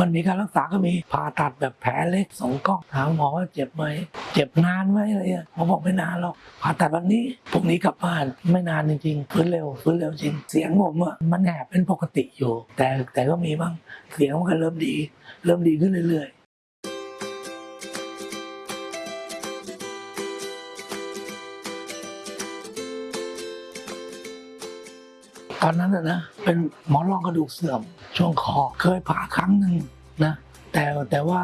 มันมีการรักษาก็มีผ่าตัดแบบแผลเล็กสองกล้องถามหมอว่าเจ็บไหมเจ็บนานไหมอะไรเงี้ยหมอบอกไม่นานหรอกผ่าตัดวันนี้พรุ่งนี้กลับบ้านไม่นานจริงๆฟื้นเร็วฟื้นเร็วจริง เสียงผมอะมันแหบเป็นปกติอยู่ แต่แต่ก็มีบ้างเสียงมันก็เริ่มดี เริ่มดีขึ้นเรื่อยๆ ตอนนั้นนะนะเป็นหมอนรองกระดูกเสื่อม ช่วงคอเคยผ่าครั้งหนึ่งนะแต่แต่ว่า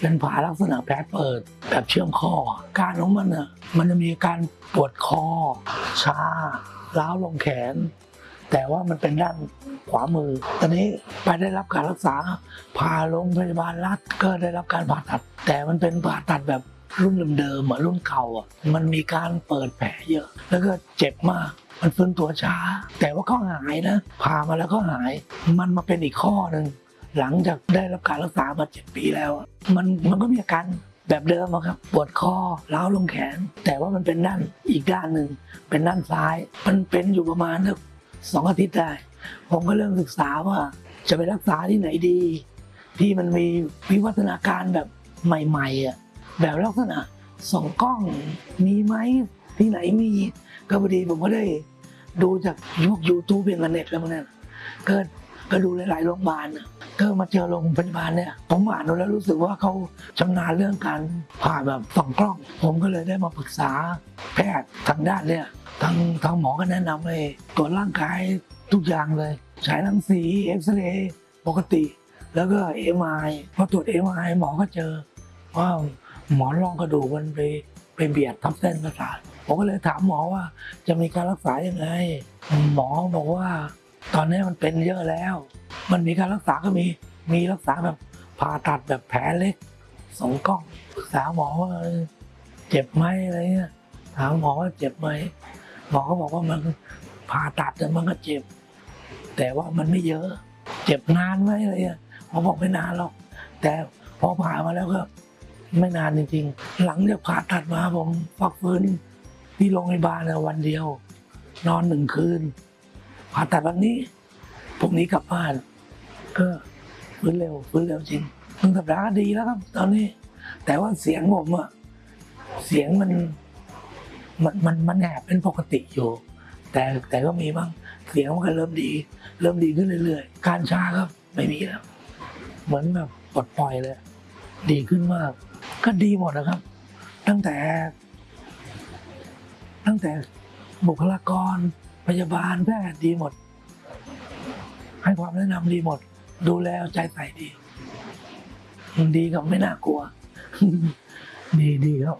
เป็นผ่าลักษณะแผลเปิดแบบเชื่อมข้อ การของมันอะมันจะมีการปวดคอ ชาล้าวลงแขน แต่ว่ามันเป็นด้านขวามือ ตอนนี้ไปได้รับการรักษาพาโรงพยาบาลรัฐก็ได้รับการผ่าตัด แต่มันเป็นผ่าตัดแบบรุ่นเดิมๆอะรุ่นเก่าอะมันมีการเปิดแผลเยอะ แล้วก็เจ็บมาก มันฟื้นตัวช้า แต่ว่าก็หายนะผ่ามาแล้วก็หาย มันมาเป็นอีกข้อหนึ่งหลังจากได้รับการรักษามาเจ็ดปีแล้ว มันมันก็มีอาการแบบเดิมอะครับปวดคอล้าวลงแขน แต่ว่ามันเป็นด้านอีกด้านหนึ่งเป็นด้านซ้าย มันเป็นอยู่ประมาณสักสองอาทิตย์ได้ ผมก็เริ่มศึกษาว่าจะไปรักษาที่ไหนดี ที่มันมีวิวัฒนาการแบบใหม่ๆอะแบบลักษณะส่องกล้องมีไหมที่ไหนมี ก็พอดีผมก็ได้ดูจากยุคยูทูบเป็นกันเน็ตแล้วมันนั่นก็ก็ดูหลาย ๆ โรงพยาบาลน่ะก็มาเจอโรงพยาบาลเนี่ย ผมอ่านดูแล้วรู้สึกว่าเขาชำนาญเรื่องการผ่าแบบส่องกล้อง ผมก็เลยได้มาปรึกษาแพทย์ทางด้านเนี่ยทางทางหมอก็แนะนำเลยตรวจร่างกายทุกอย่างเลย ฉายรังสีเอ็กซเรย์ปกติ แล้วก็เอ็มไอพอตรวจเอ็มไอหมอก็เจอว่าหมอนรองกระดูกมันไป ไปเบียดทับเส้นประสาทผมก็เลยถามหมอว่าจะมีการรักษายังไง หมอบอกว่า ตอนนี้มันเป็นเยอะแล้ว มันมีการรักษาก็มี มีรักษาแบบผ่าตัดแบบแผลเล็กสองกล้องปรึกษาหมอว่าเจ็บไหมอะไรเงี้ยถามหมอว่าเจ็บไหมหมอก็บอกว่ามันผ่าตัดแต่มันก็เจ็บ แต่ว่ามันไม่เยอะ เจ็บนานไหมอะไรเงี้ยหมอบอกไม่นานหรอก แต่พอผ่ามาแล้วก็ ไม่นานจริงๆ หลังจากผ่าตัดมาผมพักฟื้นที่โรงพยาบาลนวันเดียว นอนหนึ่งคืน ผ่าตัดวันนี้พรุ่งนี้กลับบ้าน ก็ฟื้นเร็วฟื้นเร็วจริงหนึ่งสัปดาห์ดีแล้วครับ ตอนนี้ แต่ว่าเสียงผมอะเสียงมันมันมันมันแหบเป็นปกติอยู่ แต่แต่ก็มีบ้างเสียงมันก็เริ่มดี เริ่มดีขึ้นเรื่อยๆ การชาครับไม่มีแล้ว เหมือนแบบปลดปล่อยเลย ดีขึ้นมาก ก็ดีหมดนะครับ ตั้งแต่ ตั้งแต่บุคลากร พยาบาลแพทย์ดีหมด ให้ความแนะนำดีหมด ดูแลใจใส่ดี ดีกับไม่น่ากลัว ดีดีครับ